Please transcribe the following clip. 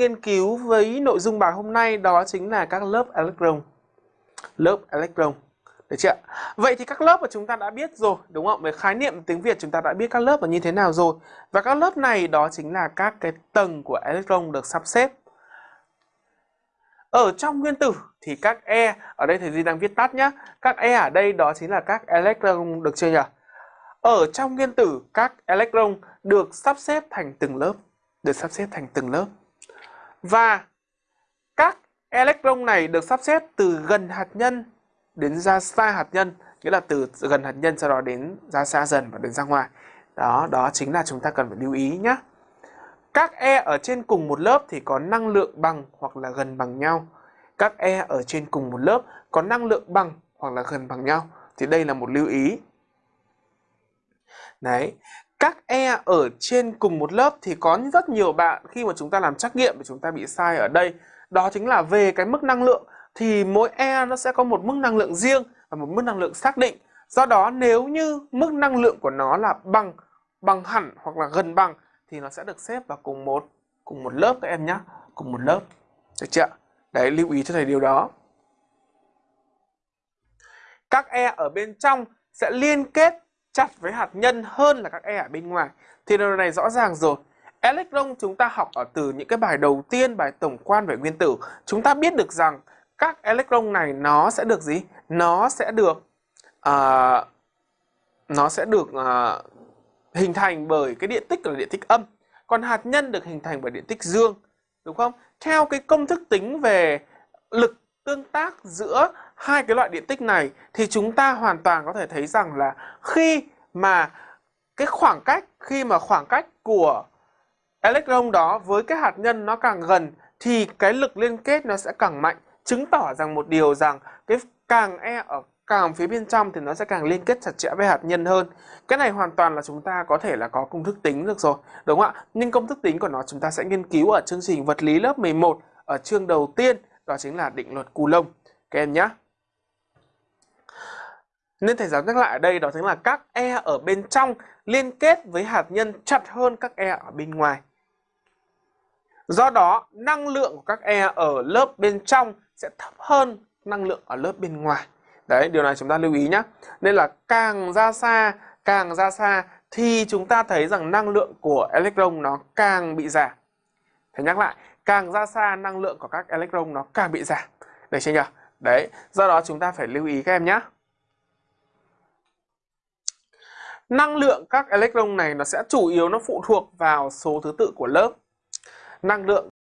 nghiên cứu với nội dung bài hôm nay đó chính là các lớp electron. Lớp electron. Được chưa? Vậy thì các lớp mà chúng ta đã biết rồi, đúng không? Về khái niệm tiếng Việt chúng ta đã biết các lớp là như thế nào rồi. Và các lớp này đó chính là các cái tầng của electron được sắp xếp. Ở trong nguyên tử thì các E, ở đây thầy Duy đang viết tắt nhé. Các E ở đây đó chính là các electron được chưa nhỉ? Ở trong nguyên tử các electron được sắp xếp thành từng lớp, được sắp xếp thành từng lớp. Và các electron này được sắp xếp từ gần hạt nhân đến ra xa hạt nhân, nghĩa là từ gần hạt nhân sau đó đến ra xa dần và đến ra ngoài. Đó, đó chính là chúng ta cần phải lưu ý nhé. Các E ở trên cùng một lớp thì có năng lượng bằng hoặc là gần bằng nhau. Các E ở trên cùng một lớp có năng lượng bằng hoặc là gần bằng nhau. Thì đây là một lưu ý. Đấy, các E ở trên cùng một lớp thì có rất nhiều bạn khi mà chúng ta làm trắc nghiệm thì chúng ta bị sai ở đây. Đó chính là về cái mức năng lượng thì mỗi E nó sẽ có một mức năng lượng riêng và một mức năng lượng xác định. Do đó nếu như mức năng lượng của nó là bằng, bằng hẳn hoặc là gần bằng thì nó sẽ được xếp vào cùng một cùng một lớp các em nhé, cùng một lớp. Được chưa? Đấy lưu ý cho thầy điều đó. Các E ở bên trong sẽ liên kết chặt với hạt nhân hơn là các E ở bên ngoài. Thì điều này rõ ràng rồi. Electron chúng ta học ở từ những cái bài đầu tiên, bài tổng quan về nguyên tử. Chúng ta biết được rằng các electron này nó sẽ được gì? Nó sẽ được uh, nó sẽ được uh, hình thành bởi cái điện tích là điện tích âm. Còn hạt nhân được hình thành bởi điện tích dương. Đúng không? Theo cái công thức tính về lực tương tác giữa hai cái loại điện tích này thì chúng ta hoàn toàn có thể thấy rằng là khi mà cái khoảng cách khi mà khoảng cách của electron đó với cái hạt nhân nó càng gần thì cái lực liên kết nó sẽ càng mạnh chứng tỏ rằng một điều rằng cái càng e ở càng phía bên trong thì nó sẽ càng liên kết chặt chẽ với hạt nhân hơn. Cái này hoàn toàn là chúng ta có thể là có công thức tính được rồi, đúng không ạ? Nhưng công thức tính của nó chúng ta sẽ nghiên cứu ở chương trình vật lý lớp 11 ở chương đầu tiên, đó chính là định luật Coulomb. Các em nhé. Nên thầy giáo nhắc lại ở đây đó chính là các E ở bên trong liên kết với hạt nhân chặt hơn các E ở bên ngoài. Do đó, năng lượng của các E ở lớp bên trong sẽ thấp hơn năng lượng ở lớp bên ngoài. Đấy, điều này chúng ta lưu ý nhé. Nên là càng ra xa, càng ra xa thì chúng ta thấy rằng năng lượng của electron nó càng bị giảm. Thầy nhắc lại, càng ra xa năng lượng của các electron nó càng bị giảm. Được chưa nhỉ? Đấy, do đó chúng ta phải lưu ý các em nhé. Năng lượng các electron này nó sẽ chủ yếu nó phụ thuộc vào số thứ tự của lớp. Năng lượng